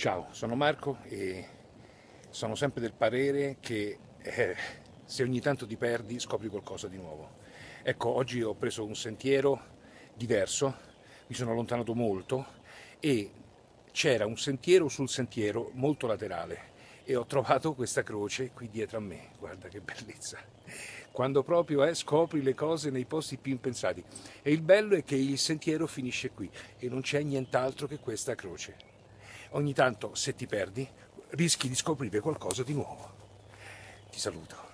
Ciao, sono Marco e sono sempre del parere che eh, se ogni tanto ti perdi scopri qualcosa di nuovo. Ecco, oggi ho preso un sentiero diverso, mi sono allontanato molto e c'era un sentiero sul sentiero molto laterale e ho trovato questa croce qui dietro a me, guarda che bellezza. Quando proprio eh, scopri le cose nei posti più impensati. E il bello è che il sentiero finisce qui e non c'è nient'altro che questa croce ogni tanto se ti perdi rischi di scoprire qualcosa di nuovo. Ti saluto.